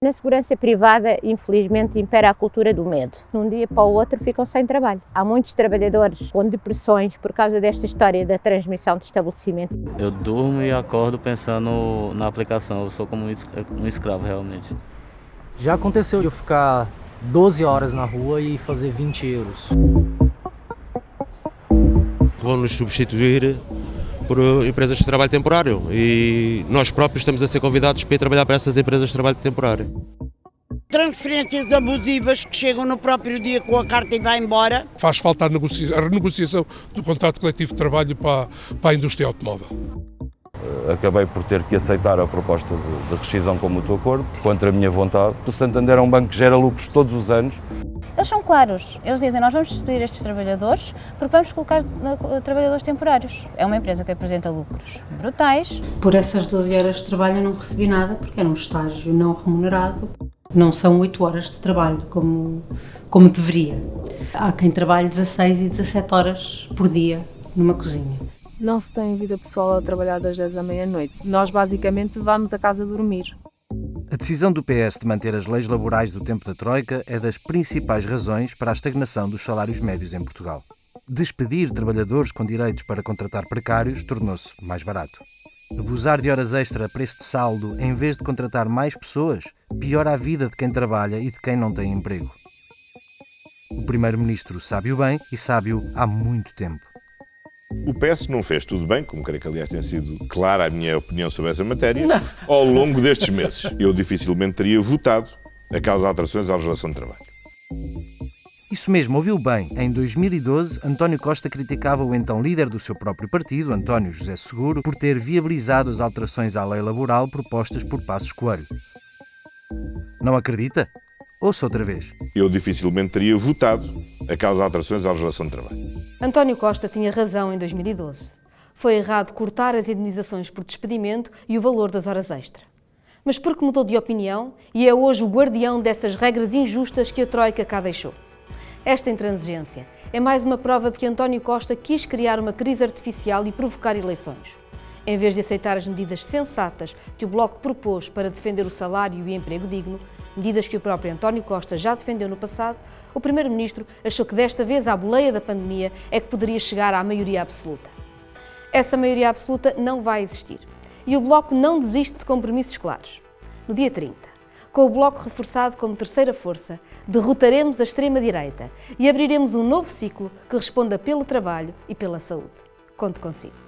Na segurança privada, infelizmente, impera a cultura do medo. De um dia para o outro ficam sem trabalho. Há muitos trabalhadores com depressões por causa desta história da transmissão de estabelecimento. Eu durmo e acordo pensando na aplicação, eu sou como um escravo realmente. Já aconteceu de eu ficar 12 horas na rua e fazer 20 euros. Vão nos substituir por empresas de trabalho temporário e nós próprios estamos a ser convidados para ir trabalhar para essas empresas de trabalho temporário. Transferências abusivas que chegam no próprio dia com a carta e vai embora. Faz falta a, negocia a renegociação do contrato coletivo de trabalho para, para a indústria automóvel. Acabei por ter que aceitar a proposta de, de rescisão com o mútuo acordo, contra a minha vontade. O Santander é um banco que gera lucros todos os anos eles são claros, eles dizem nós vamos despedir estes trabalhadores porque vamos colocar trabalhadores temporários. É uma empresa que apresenta lucros brutais. Por essas 12 horas de trabalho eu não recebi nada porque era um estágio não remunerado. Não são 8 horas de trabalho como, como deveria. Há quem trabalhe 16 e 17 horas por dia numa cozinha. Não se tem vida pessoal a trabalhar das 10 à meia-noite. Nós basicamente vamos a casa dormir. Decisão do PS de manter as leis laborais do tempo da Troika é das principais razões para a estagnação dos salários médios em Portugal. Despedir trabalhadores com direitos para contratar precários tornou-se mais barato. Abusar de horas extra a preço de saldo em vez de contratar mais pessoas piora a vida de quem trabalha e de quem não tem emprego. O Primeiro-Ministro sabe o bem e sabe-o há muito tempo. O PS não fez tudo bem, como creio que aliás tem sido clara a minha opinião sobre essa matéria, não. ao longo destes meses. Eu dificilmente teria votado aquelas alterações à legislação de trabalho. Isso mesmo, ouviu bem. Em 2012, António Costa criticava o então líder do seu próprio partido, António José Seguro, por ter viabilizado as alterações à lei laboral propostas por Passos Coelho. Não acredita? Ouça outra vez. Eu dificilmente teria votado aquelas alterações à legislação de trabalho. António Costa tinha razão em 2012. Foi errado cortar as indenizações por despedimento e o valor das horas extra. Mas porque mudou de opinião e é hoje o guardião dessas regras injustas que a Troika cá deixou. Esta intransigência é mais uma prova de que António Costa quis criar uma crise artificial e provocar eleições. Em vez de aceitar as medidas sensatas que o Bloco propôs para defender o salário e o emprego digno, medidas que o próprio António Costa já defendeu no passado, o Primeiro-Ministro achou que desta vez a boleia da pandemia é que poderia chegar à maioria absoluta. Essa maioria absoluta não vai existir. E o Bloco não desiste de compromissos claros. No dia 30, com o Bloco reforçado como terceira força, derrotaremos a extrema-direita e abriremos um novo ciclo que responda pelo trabalho e pela saúde. Conto consigo.